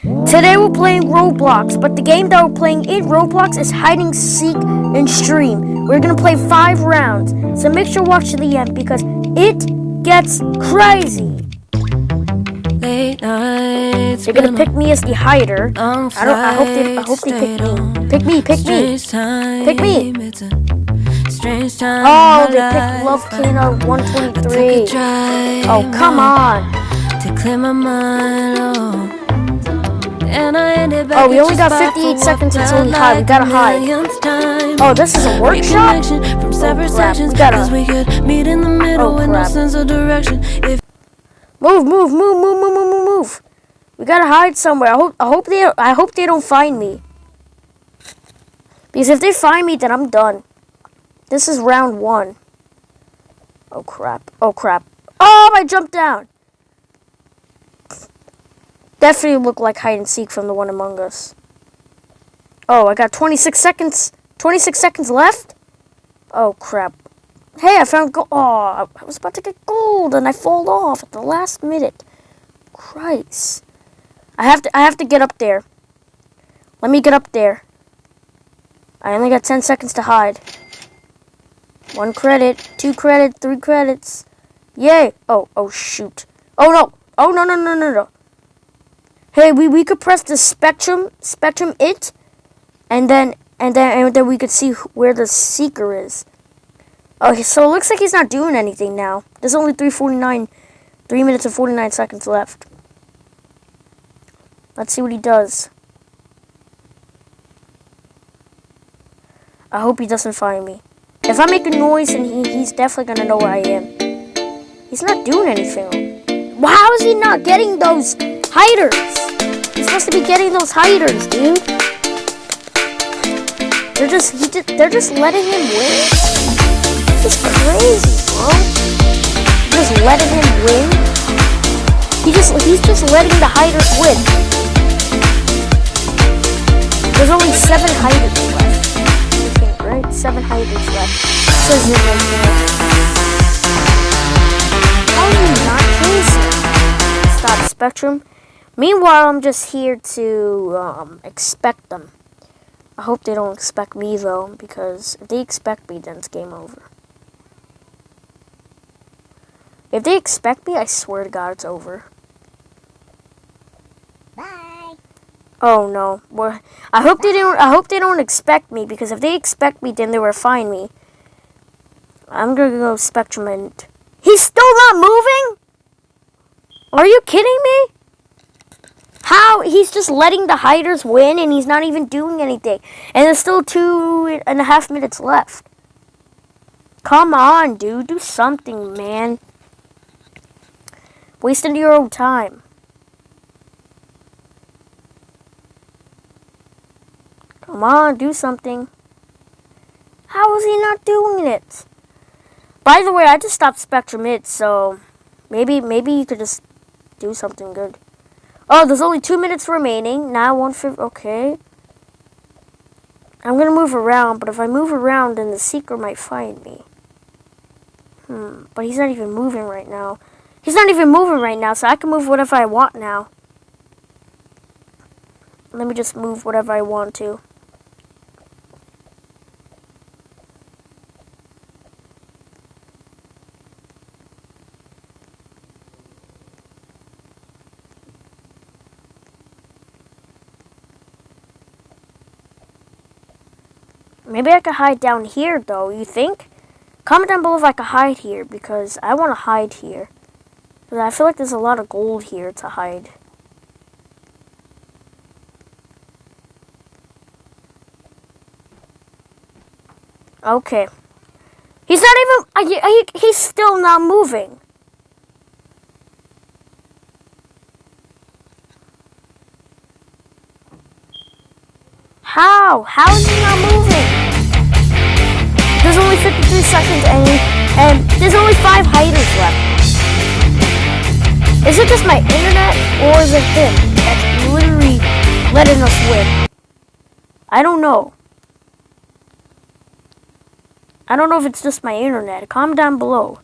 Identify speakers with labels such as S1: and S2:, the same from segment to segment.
S1: Today we're playing Roblox, but the game that we're playing in Roblox is Hide and Seek Extreme. We're gonna play five rounds, so make sure to watch to the end because it gets crazy.
S2: Late nights.
S1: They're gonna pick me as the hider. I don't. I hope they. I hope they pick me. Pick me. Pick me. Pick me.
S2: Strange time.
S1: Oh, they picked Love Kano 123. Oh, come on.
S2: To clear my mind. Oh. Oh. And I ended back
S1: Oh, we only got
S2: spot
S1: 58 seconds until we hide. We gotta hide. Oh, this is a workshop?
S2: From separate
S1: crap,
S2: sections.
S1: we gotta-
S2: we could meet in the middle
S1: Oh,
S2: no
S1: crap.
S2: sense of direction. If
S1: Move, move, move, move, move, move, move, move. We gotta hide somewhere. I hope. I hope they. I hope they don't find me. Because if they find me, then I'm done. This is round one. Oh crap! Oh crap! Oh, I jumped down. Definitely look like hide and seek from the one among us. Oh, I got 26 seconds. 26 seconds left. Oh crap! Hey, I found gold. Oh, I was about to get gold and I fall off at the last minute. Christ. I have to I have to get up there. Let me get up there. I only got 10 seconds to hide. One credit, two credit, three credits. Yay. Oh, oh shoot. Oh no. Oh no no no no no. Hey, we we could press the spectrum spectrum it and then and then and then we could see where the seeker is. Okay, so it looks like he's not doing anything now. There's only 349, 3 minutes and 49 seconds left. Let's see what he does. I hope he doesn't find me. If I make a noise, and he, he's definitely gonna know where I am. He's not doing anything. How is he not getting those hiders? He's supposed to be getting those hiders, dude. They're just just, they're just letting him win. This is crazy, bro. Just letting him win. He just he's just letting the hiders win. There's only seven hiders left. I think, right? Seven hiders left. Says it right there. How are you not crazy? Stop Spectrum. Meanwhile, I'm just here to um, expect them. I hope they don't expect me though, because if they expect me, then it's game over. If they expect me, I swear to God, it's over.
S3: Bye.
S1: Oh no. Well, I hope they don't. I hope they don't expect me because if they expect me, then they will find me. I'm gonna go Spectrum and he's still not moving. Are you kidding me? How he's just letting the hiders win and he's not even doing anything, and there's still two and a half minutes left. Come on, dude, do something, man. Wasting your own time. Come on, do something. How is he not doing it? By the way, I just stopped Spectrum It, so maybe maybe you could just do something good. Oh, there's only two minutes remaining. Now one for okay. I'm gonna move around, but if I move around, then the seeker might find me. Hmm, but he's not even moving right now. He's not even moving right now, so I can move whatever I want now. Let me just move whatever I want to. Maybe I could hide down here, though. You think? Comment down below if I could hide here, because I want to hide here. I feel like there's a lot of gold here to hide. Okay. He's not even. He's still not moving. How? How is he not moving? There's only 53 seconds and, there's only five hiders left. Is it just my internet or is it him that's literally letting us win? I don't know. I don't know if it's just my internet. Comment down below.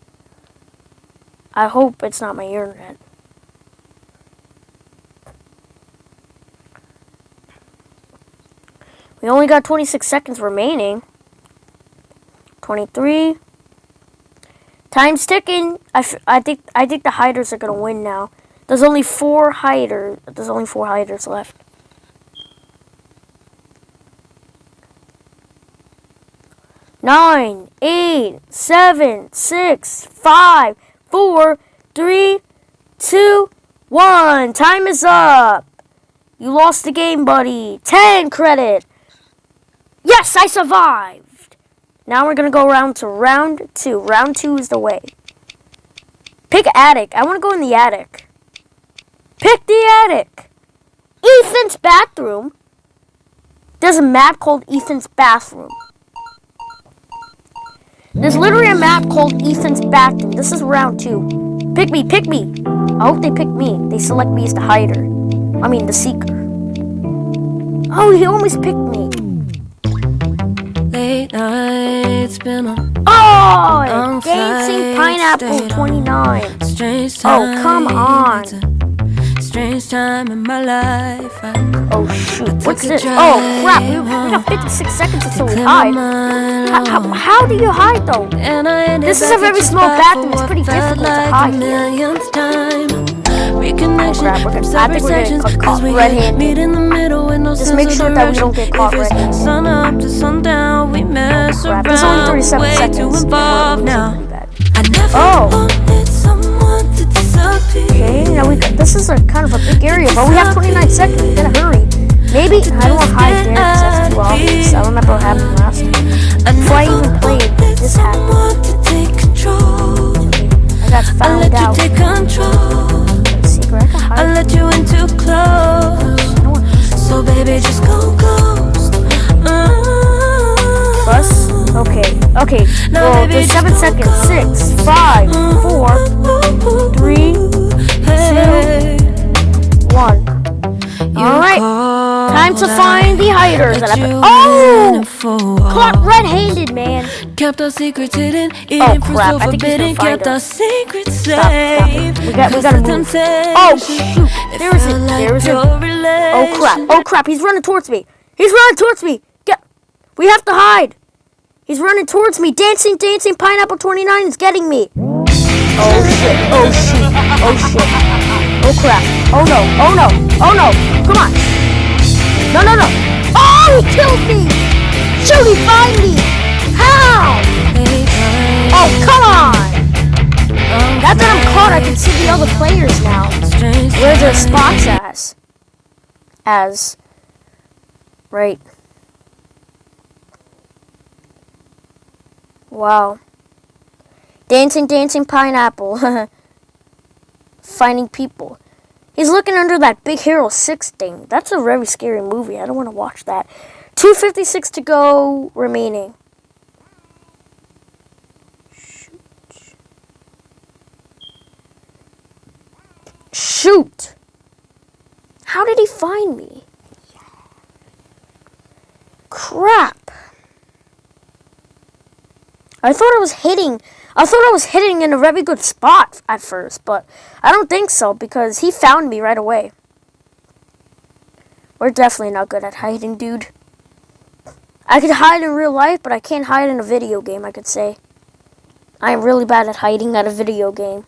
S1: I hope it's not my internet. We only got 26 seconds remaining. 23. Time's ticking. I, I think I think the hiders are gonna win now. There's only four hiders. There's only four hiders left. Nine, eight, seven, six, five, four, three, two, one. Time is up. You lost the game, buddy. Ten credit. Yes, I survived. Now we're gonna go around to round two. Round two is the way. Pick attic. I want to go in the attic. Pick the attic. Ethan's bathroom. There's a map called Ethan's bathroom. There's literally a map called Ethan's bathroom. This is round two. Pick me, pick me. I hope they pick me. They select me as the hider. I mean, the seeker. Oh, he almost picked me.
S2: Late nights been a
S1: Oh, Dancing Pineapple 29.
S2: strange
S1: Oh,
S2: time.
S1: come on.
S2: Strange time in my life. I
S1: Oh, shoot. What's this? Oh, crap. We, we got 56 seconds until we hide. How, how, how do you hide, though? This is a very small bathroom. It's pretty difficult to
S2: like
S1: hide
S2: the
S1: here.
S2: Reconnection oh,
S1: crap, we're
S2: from separate sections 'cause we meet in the middle with no
S1: Just make sure that we don't get caught red-handed.
S2: Sun up to sundown, mess
S1: Crap.
S2: around.
S1: There's only 37
S2: way
S1: seconds.
S2: too
S1: and
S2: involved now. I never
S1: Oh.
S2: wanted someone to disappear.
S1: Okay, now we this is a kind of a big area, but we have 29 seconds. We gotta hurry. Maybe I don't want to hide there because that's too obvious. I remember what happened last time.
S2: I
S1: Before I even played, this happened.
S2: to take control.
S1: I got found out.
S2: take control.
S1: Secret, I can
S2: I let you in too close. So baby, just go ghost. Uh,
S1: bus. Okay, okay.
S2: Now,
S1: Well,
S2: baby,
S1: there's seven seconds. Six, five, four, three,
S2: hey,
S1: one. All right, Time to find the hiders.
S2: let
S1: And
S2: you
S1: I, oh!
S2: in oh,
S1: caught red-handed, man.
S2: Kept our secrets hidden,
S1: Oh,
S2: eating
S1: crap, I think he's
S2: forbidden. Kept our secrets
S1: Stop, stop
S2: safe.
S1: We got- we gotta move. Oh shoot! There is it. There is it. Oh crap! Oh crap! He's running towards me. He's running towards me. Get. We have to hide. He's running towards me. Dancing, dancing. Pineapple 29 is getting me. Oh shit! Oh shit, Oh shit! Oh crap! Oh no! Oh no! Oh no! Come on! No! No! No! Oh! He killed me! Shoot! He find me! How? Oh come on! Now that I'm caught, I can see the other players now. Where their spots as? As. Right. Wow. Dancing, dancing pineapple. Finding people. He's looking under that Big Hero 6 thing. That's a very scary movie. I don't want to watch that. 256 to go remaining. Shoot! Shoot! How did he find me? Crap. I thought I was hitting. I thought I was hitting in a very good spot at first, but I don't think so because he found me right away. We're definitely not good at hiding, dude. I could hide in real life, but I can't hide in a video game, I could say. I am really bad at hiding at a video game.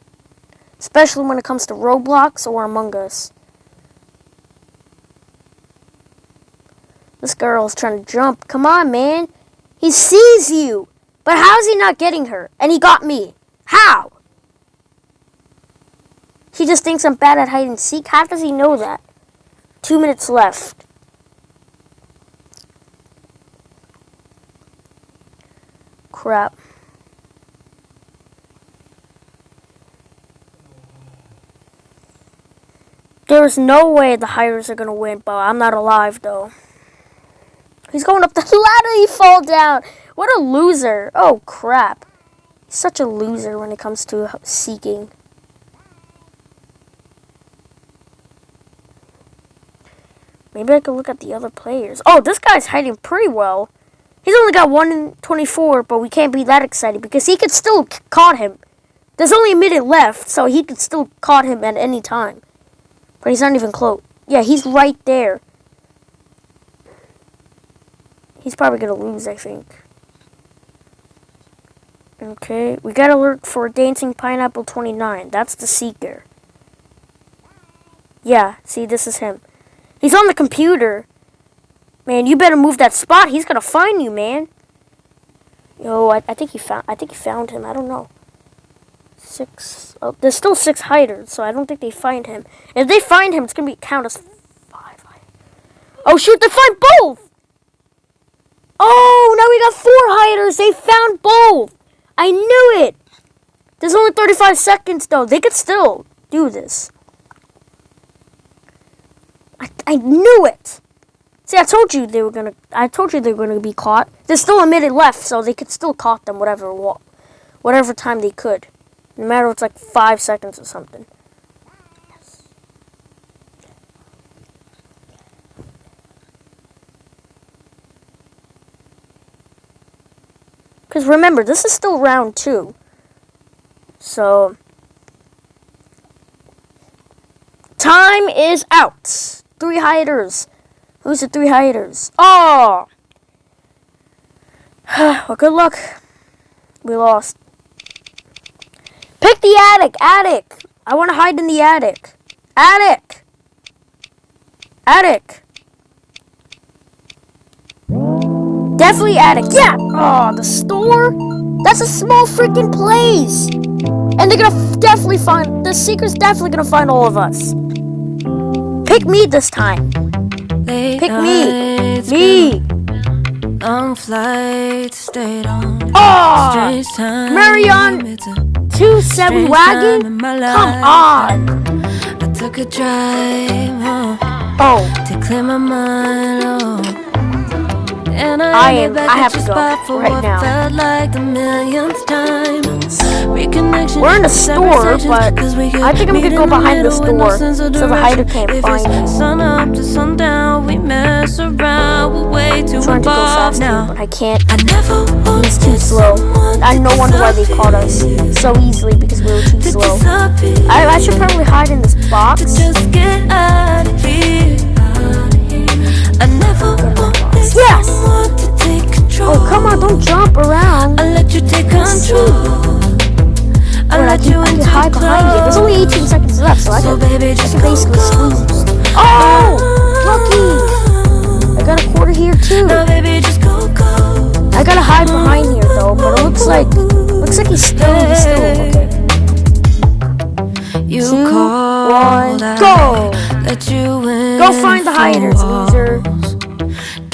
S1: Especially when it comes to Roblox or Among Us. This girl is trying to jump. Come on, man. He sees you. But how's he not getting her? And he got me. How? He just thinks I'm bad at hide and seek. How does he know that? Two minutes left. Crap. There's no way the hiders are gonna win, but I'm not alive though. He's going up the ladder, he fall down. What a loser. Oh crap. Such a loser when it comes to seeking. Maybe I can look at the other players. Oh, this guy's hiding pretty well. He's only got 1 in 24, but we can't be that excited because he could still caught him. There's only a minute left, so he could still caught him at any time. But he's not even close. Yeah, he's right there. He's probably gonna lose, I think. Okay, we gotta look for Dancing Pineapple 29. That's the Seeker. Yeah, see, this is him. He's on the computer. Man, you better move that spot. He's gonna find you, man. Yo, I, I think he found. I think he found him. I don't know. Six. Oh, there's still six hiders, so I don't think they find him. If they find him, it's gonna be count as five. Oh shoot! They find both. Oh, now we got four hiders. They found both. I knew it. There's only 35 seconds though. They could still do this. I, I knew it. See, I told you they were gonna. I told you they were gonna be caught. There's still a minute left, so they could still caught them whatever, whatever time they could, no matter if it's like five seconds or something. Remember, this is still round two. So, time is out. Three hiders. Who's the three hiders? Oh! well, good luck. We lost. Pick the attic. Attic. I want to hide in the attic. Attic. Attic. Definitely attic. Yeah. Oh, the store. That's a small freaking place. And they're gonna definitely find the secret's definitely gonna find all of us. Pick me this time.
S2: Late
S1: Pick me. Me.
S2: Long flights stayed on.
S1: Oh. Marion. Two seven wagon. Come on.
S2: I took a drive
S1: Oh,
S2: to clear my mind. And I,
S1: I am-
S2: back
S1: I have to go right
S2: what
S1: now.
S2: felt like the millionth time.
S1: We're in a store, but I think I'm gonna go behind the
S2: middle with no
S1: store so the hider can't find me.
S2: sun up to sundown, we mess around. We're way too
S1: I'm trying to go faster,
S2: now.
S1: but I can't.
S2: I never
S1: It's too slow. I no wonder why they caught us so easily because we were too
S2: to
S1: slow. I, I should probably hide in this box.
S2: just get out of here. I never wanted
S1: Yes!
S2: to take control.
S1: Oh, come on, don't jump around.
S2: I let you take control. I
S1: Wait, I
S2: let you
S1: I can hide behind you. There's only 18 seconds left, so I
S2: So
S1: can,
S2: baby,
S1: I can basically squeeze. Oh! oh, lucky. I got a quarter here too.
S2: Now baby, just go go.
S1: I gotta hide behind here though, but it looks like looks like he's still he's still okay.
S2: You
S1: Two, one, go.
S2: Let you in
S1: Go find the hiders.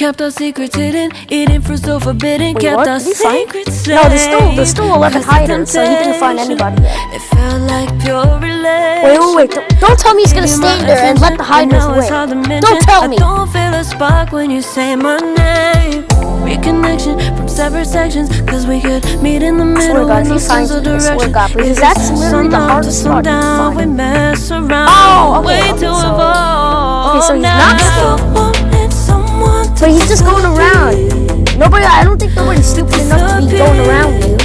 S2: Kept our secrets hidden, eating fruit so forbidden.
S1: Wait,
S2: Kept
S1: what?
S2: our secrets
S1: No, there's still there's still 11
S2: the
S1: hiders, so he didn't find anybody yet.
S2: It felt like pure.
S1: Wait, wait, wait! Don't, don't tell me he's gonna stand there and let the hiders win. Don't tell me.
S2: I don't feel a spark when you say my name. Reconnection from separate sections, cause we could meet in the
S1: swear
S2: middle
S1: God,
S2: with
S1: if he finds
S2: of
S1: me, I swear. God, because that's literally the hardest spot to find.
S2: We mess oh, around.
S1: Oh, okay,
S2: way
S1: okay,
S2: to
S1: so- okay, so he's not staying.
S2: Wanted someone to
S1: But he's just going around. Nobody, I don't think nobody's stupid enough to be going around you.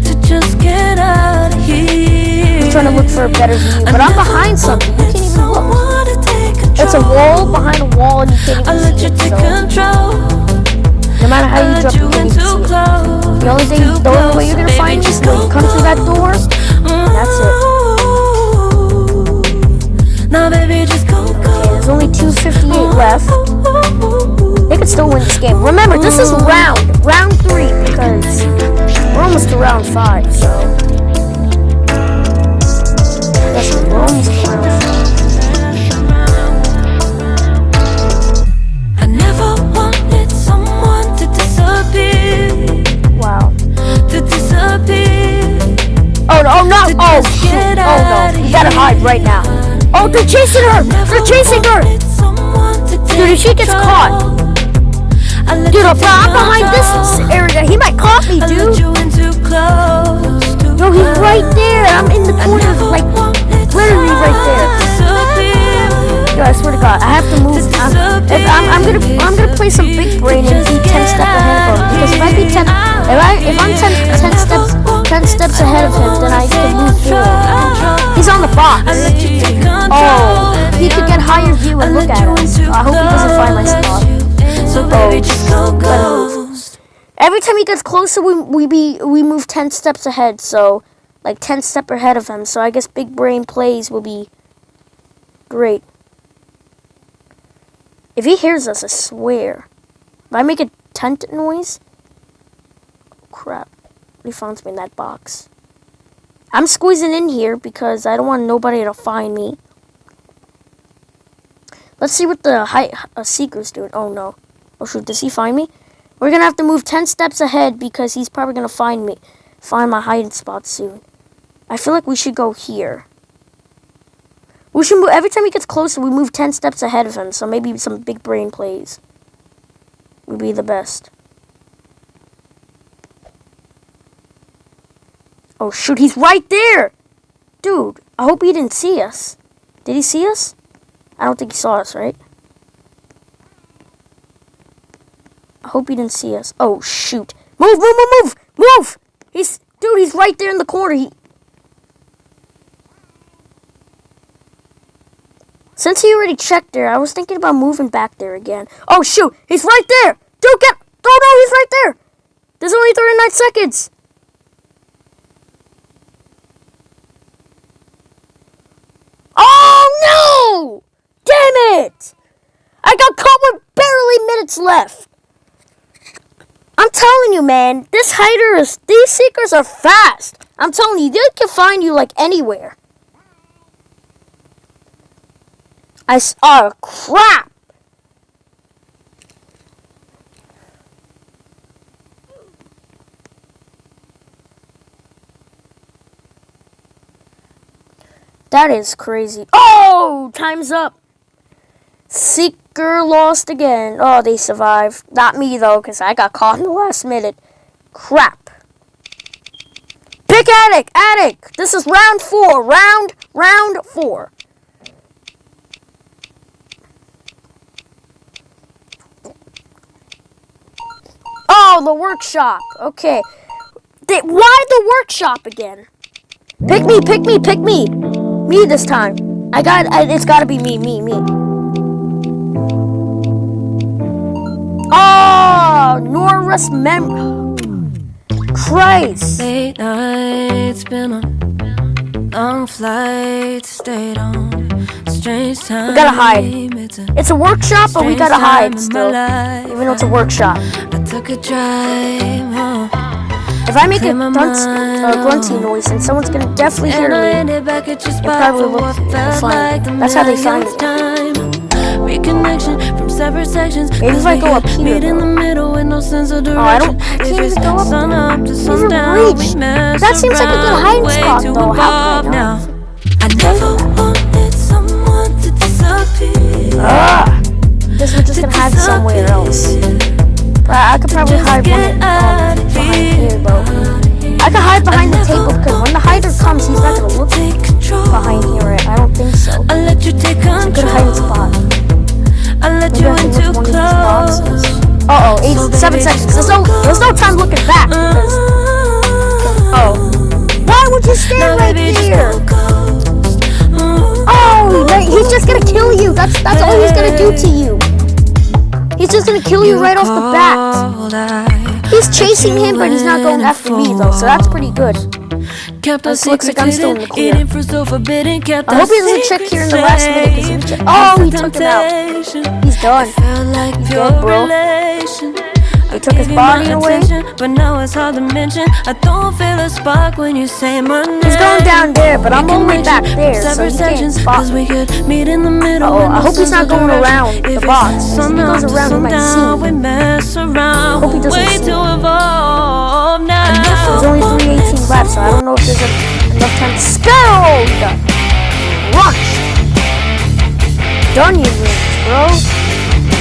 S2: to just get out of here.
S1: He's trying to look for a better view, but I'm behind something. You can't even look. It's a wall behind a wall, and you can't
S2: I
S1: even
S2: let
S1: see
S2: you
S1: it.
S2: take
S1: So
S2: control.
S1: no matter how you jump,
S2: you
S1: can't see it. The only thing, the only way you're gonna find me is when you come through that door. That's
S2: it. Now, baby, just go,
S1: Okay, there's only 258 left. They could still win this game. Remember, this is round, round three, because we're almost to round five, so. Yes, we're almost to round five.
S2: I never wanted someone to disappear,
S1: Wow. Oh, no, oh, no, oh. Oh, no. You gotta hide right now. Oh, they're chasing her! They're chasing her! Dude, if she gets caught. Dude, I'm I'm behind this area. He might caught me, dude. Yo, he's right there. I'm in the corner, like, literally right there. Yo, I swear to God, I have to move. I'm, if I'm, I'm gonna, I'm gonna play some big brain and be ten steps ahead of him. Because if I be ten, if I, if I'm 10, 10 steps, ten steps ahead of him, then I can move forward. He's on the box. Oh, he could get higher view and look at us. I hope he doesn't find my spot. Oh,
S2: baby, just go ghost.
S1: Every time he gets closer, we we be we move ten steps ahead. So, like ten step ahead of him. So I guess big brain plays will be great. If he hears us, I swear. If I make a tent noise, crap, he finds me in that box. I'm squeezing in here because I don't want nobody to find me. Let's see what the high, uh, seeker's doing. Oh no. Oh shoot, does he find me? We're gonna have to move 10 steps ahead because he's probably gonna find me. Find my hiding spot soon. I feel like we should go here. We should move, every time he gets closer, we move 10 steps ahead of him. So maybe some big brain plays would be the best. Oh shoot, he's right there! Dude, I hope he didn't see us. Did he see us? I don't think he saw us, right? I hope he didn't see us. Oh shoot. Move, move, move, move! Move! He's dude, he's right there in the corner. He Since he already checked there, I was thinking about moving back there again. Oh shoot, he's right there! Dude, get Oh no, he's right there! There's only 39 seconds! Oh no! It! I got caught with barely minutes left. I'm telling you, man, this hider is, these seekers are fast. I'm telling you, they can find you like anywhere. I, oh crap. That is crazy. Oh, time's up. Seeker lost again. Oh, they survived. Not me, though, because I got caught in the last minute. Crap. Pick Attic! Attic! This is round four. Round, round four. Oh, the workshop. Okay. They, why the workshop again? Pick me, pick me, pick me. Me this time. I got, I, it's gotta be me, me, me. Oh, Norris Mem. Christ.
S2: Late nights, been on long flights, stayed on strange time.
S1: We gotta hide.
S2: It's a
S1: workshop, but we gotta hide still.
S2: life.
S1: Even though it's a workshop.
S2: I took a drive home.
S1: If I make a grunt, uh, grunty
S2: oh.
S1: noise, then someone's gonna definitely hear me.
S2: ended back at your spot
S1: probably
S2: for
S1: look
S2: what
S1: for you,
S2: felt
S1: find That's how they find
S2: millionth time. Reconnection from separate sections.
S1: Maybe if
S2: 'cause
S1: I
S2: we
S1: go up here,
S2: Meet in the middle with no sense of direction.
S1: Oh, I don't- I can't even go up
S2: sun up to sundown, we mess
S1: That seems like a good hiding spot, though. How could I
S2: now. I never wanted someone to disappear.
S1: Ah, guess we're just gonna hide somewhere else. But I could probably hide one um, behind
S2: here.
S1: though. I could hide behind the table because when the hider comes, he's not gonna look
S2: Take control.
S1: behind here. Right? I don't think so.
S2: I let you take
S1: It's a good hiding spot.
S2: I let you in too
S1: one of these boxes.
S2: close.
S1: Uh oh, eight,
S2: So
S1: seven seconds. There's no, there's no time looking back. Because, oh, why would you stand right
S2: baby, just
S1: there?
S2: go ghost. Mm.
S1: Oh, he's just gonna kill you. That's that's all he's gonna do to you. He's just gonna kill you right off the bat. He's chasing him, but he's not going after me though, so that's pretty good.
S2: Kept
S1: This looks like I'm still in the clear.
S2: eating fruit so forbidden. Kept
S1: I hope he doesn't check here in the last minute because he
S2: secrets
S1: check- Oh, he took him out. He's done.
S2: Felt like
S1: He's dead, bro.
S2: relation. I
S1: took his
S2: gave you my
S1: body away.
S2: But now it's hard to mention. I don't feel a spark when you say my name.
S1: He's going down there, but I'm way back there, so he can't spot me.
S2: we could meet in the middle.
S1: Uh-oh, I hope he's not going around the box. If he goes around, he might see me.
S2: We.
S1: Hope he doesn't see me. Don't know if there's a, enough time to spell. Done you wins, bro.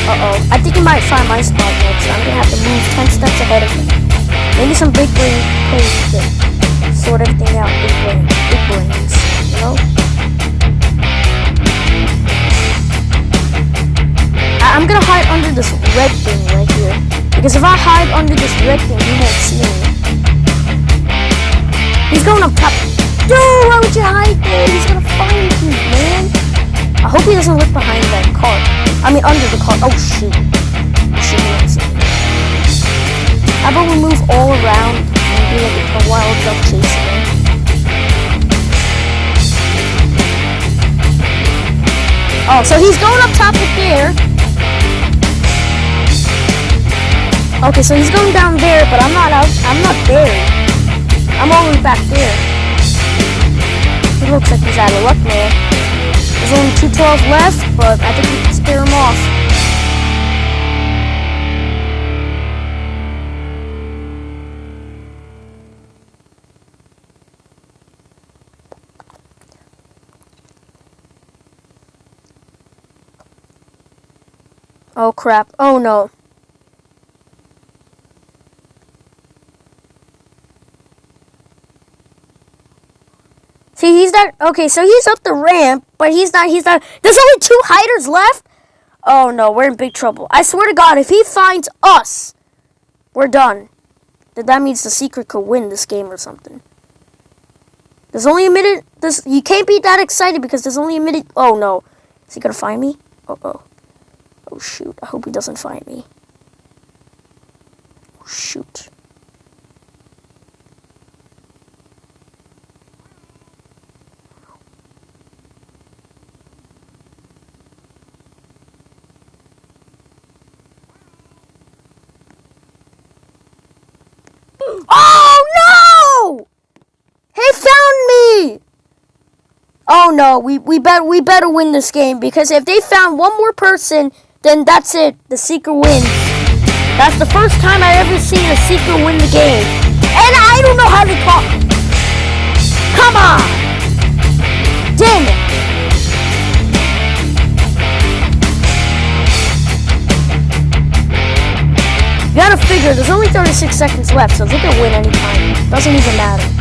S1: Uh-oh. I think he might find my spot next, so I'm gonna have to move 10 steps ahead of him. Maybe some big brain plays to sort everything out. Big brain. Big brains. You know? I- I'm gonna hide under this red thing right here. Because if I hide under this red thing, he won't see me. He's going up top. Dude, why would you hide there? He's gonna find you, man. I hope he doesn't look behind that car. I mean, under the car. Oh, shoot. Shoot. ambulance. How about we move all around and do like a wild duck chase again? Oh, so he's going up top of there. Okay, so he's going down there, but I'm not out. I'm not there. I'm all the way back there. He looks like he's out of luck there. There's only 212 left, but I think we can scare him off. Oh crap. Oh no. See, he's not okay. So he's up the ramp, but he's not. He's not. There's only two hiders left. Oh no, we're in big trouble. I swear to God, if he finds us, we're done. Then that means the secret could win this game or something. There's only a minute. This you can't be that excited because there's only a minute. Oh no, is he gonna find me? Uh oh. Oh shoot! I hope he doesn't find me. Oh, shoot. Oh no! He found me! Oh no, we we bet we better win this game because if they found one more person, then that's it. The seeker wins. That's the first time I ever seen a seeker win the game. And I don't know how to talk. Come on! Damn it! Gotta figure, there's only 36 seconds left, so they can win anytime. Doesn't even matter.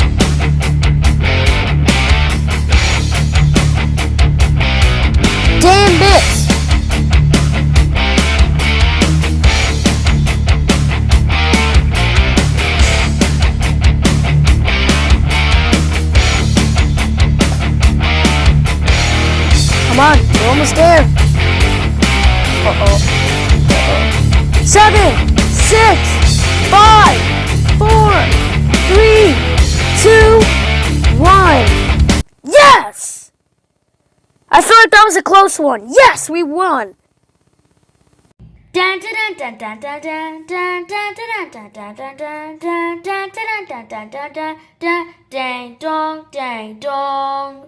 S1: That was a close one. Yes, we won!
S3: Dang dong, dang dong.